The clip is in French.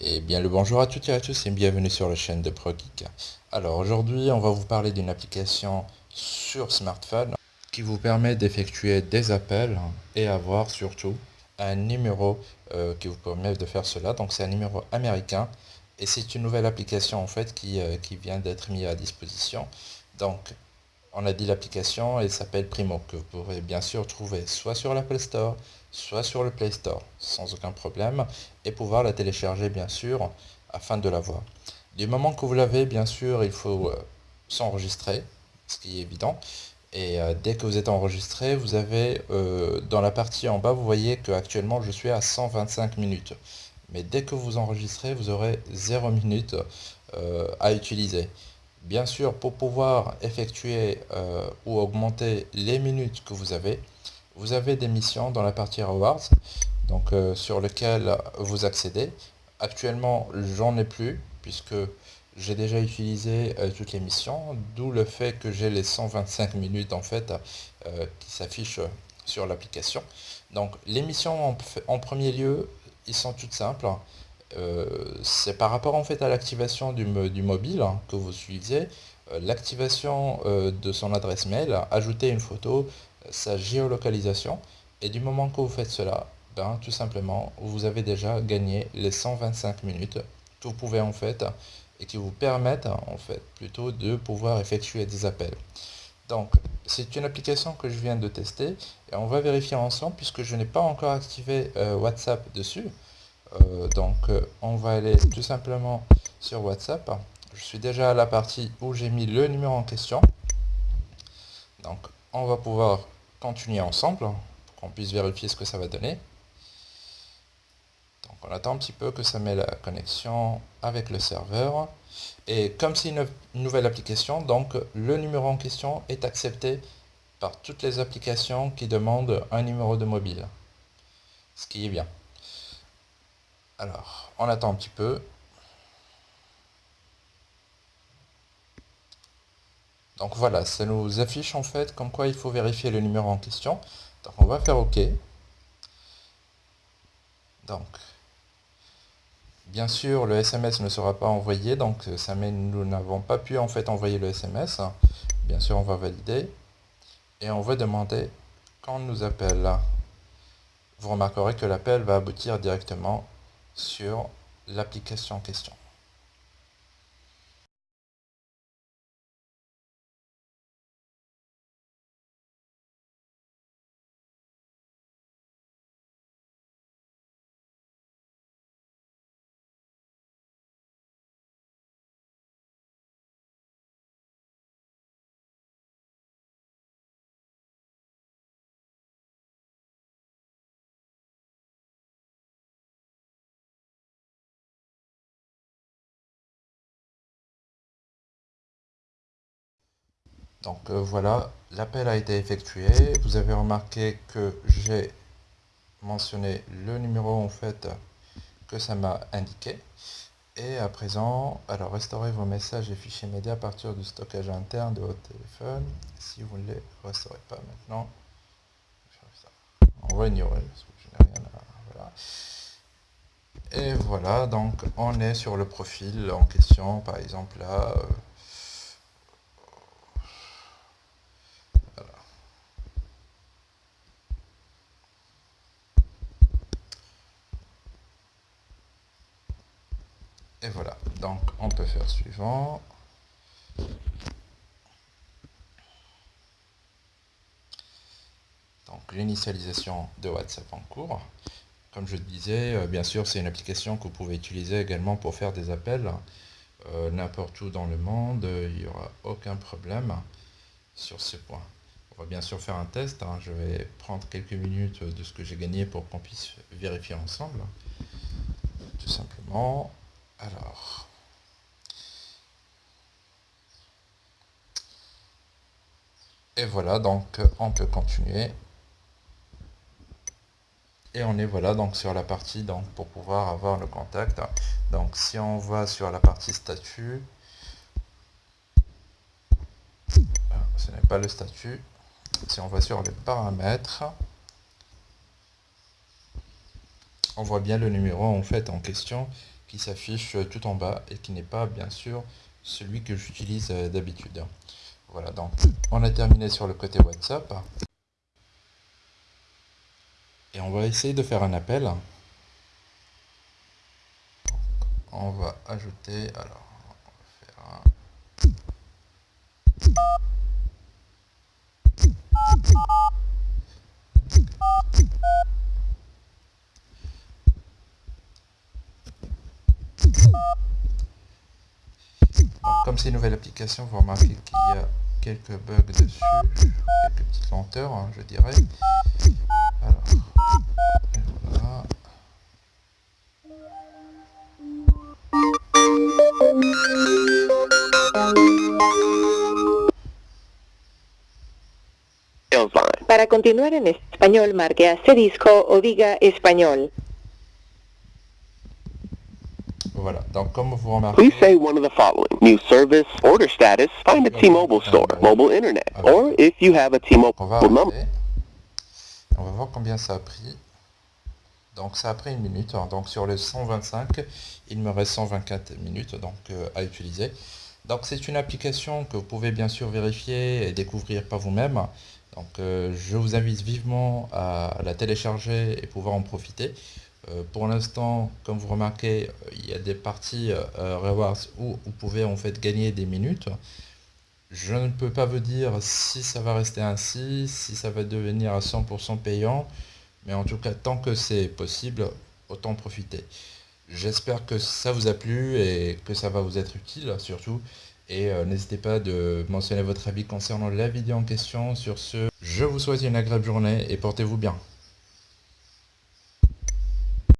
Et bien le bonjour à toutes et à tous et bienvenue sur la chaîne de ProGeek. Alors aujourd'hui on va vous parler d'une application sur smartphone qui vous permet d'effectuer des appels et avoir surtout un numéro euh, qui vous permet de faire cela. Donc c'est un numéro américain et c'est une nouvelle application en fait qui, euh, qui vient d'être mise à disposition. Donc on a dit l'application, elle s'appelle Primo, que vous pourrez bien sûr trouver soit sur l'Apple Store, soit sur le Play Store, sans aucun problème, et pouvoir la télécharger bien sûr, afin de la voir. Du moment que vous l'avez, bien sûr, il faut euh, s'enregistrer, ce qui est évident, et euh, dès que vous êtes enregistré, vous avez euh, dans la partie en bas, vous voyez que actuellement je suis à 125 minutes. Mais dès que vous enregistrez, vous aurez 0 minutes à utiliser. Bien sûr, pour pouvoir effectuer euh, ou augmenter les minutes que vous avez, vous avez des missions dans la partie Rewards, donc euh, sur lesquelles vous accédez. Actuellement, j'en ai plus, puisque j'ai déjà utilisé euh, toutes les missions, d'où le fait que j'ai les 125 minutes en fait qui s'affichent sur l'application. Donc les missions en, premier lieu, ils sont toutes simples. Euh, c'est par rapport en fait à l'activation du, mobile hein, que vous suivez, euh, l'activation euh, de son adresse mail, ajouter une photo, sa géolocalisation, et du moment que vous faites cela, ben, tout simplement, vous avez déjà gagné les 125 minutes que vous pouvez en fait, et qui vous permettent en fait plutôt de pouvoir effectuer des appels. Donc, c'est une application que je viens de tester, et on va vérifier ensemble, puisque je n'ai pas encore activé WhatsApp dessus. Euh, donc euh, on va aller tout simplement sur WhatsApp. Je suis déjà à la partie où j'ai mis le numéro en question. Donc on va pouvoir continuer ensemble pour qu'on puisse vérifier ce que ça va donner. Donc on attend un petit peu que ça met la connexion avec le serveur. Et comme c'est une nouvelle application, donc le numéro en question est accepté par toutes les applications qui demandent un numéro de mobile. Ce qui est bien. Alors, on attend un petit peu. Donc voilà, ça nous affiche en fait comme quoi il faut vérifier le numéro en question. Donc on va faire OK. Donc, bien sûr, le SMS ne sera pas envoyé, donc ça met nous n'avons pas pu en fait envoyer le SMS. Bien sûr, on va valider et on va demander quand nous appelle. Vous remarquerez que l'appel va aboutir directement sur l'application en question. Donc euh, voilà, l'appel a été effectué. Vous avez remarqué que j'ai mentionné le numéro en fait que ça m'a indiqué. Et à présent, alors restaurez vos messages et fichiers médias à partir du stockage interne de votre téléphone. Si vous ne les restaurez pas maintenant, on va ignorer parce que je n'ai rien. Et voilà, donc on est sur le profil en question, par exemple là. Euh, Et voilà, donc on peut faire suivant. Donc l'initialisation de WhatsApp en cours. Comme je disais, euh, bien sûr c'est une application que vous pouvez utiliser également pour faire des appels euh, n'importe où dans le monde, il n'y aura aucun problème sur ce point. On va bien sûr faire un test, hein. je vais prendre quelques minutes de ce que j'ai gagné pour qu'on puisse vérifier ensemble. Tout simplement. Alors. Et voilà, donc on peut continuer. Et on est voilà donc sur la partie donc pour pouvoir avoir le contact. Donc si on va sur la partie statut, ah, ce n'est pas le statut. Si on va sur les paramètres, on voit bien le numéro en fait en question qui s'affiche tout en bas et qui n'est pas bien sûr celui que j'utilise euh, d'habitude. Voilà, donc on a terminé sur le côté WhatsApp. Et on va essayer de faire un appel. On va ajouter, alors, on va faire. Comme c'est une nouvelle application, vous remarquez qu'il y a quelques bugs dessus, quelques petites lenteurs, hein, je dirais. Alors, voilà. Para continuar en español, marque asterisco o diga español. Voilà, donc comme vous remarquez... Please say one of the following. New service, order status, find a T-Mobile store, mobile internet, or if you have a T-Mobile On va number. On va voir combien ça a pris. Donc ça a pris une minute. Donc sur les 125, il me reste 124 minutes donc, euh, à utiliser. Donc c'est une application que vous pouvez bien sûr vérifier et découvrir par vous-même. Donc euh, je vous invite vivement à la télécharger et pouvoir en profiter. Euh, pour l'instant, comme vous remarquez, euh, il y a des parties euh, Rewards où vous pouvez en fait gagner des minutes. Je ne peux pas vous dire si ça va rester ainsi, si ça va devenir à 100% payant, mais en tout cas, tant que c'est possible, autant profiter. J'espère que ça vous a plu et que ça va vous être utile surtout. Et n'hésitez pas de mentionner votre avis concernant la vidéo en question. Sur ce, je vous souhaite une agréable journée et portez-vous bien.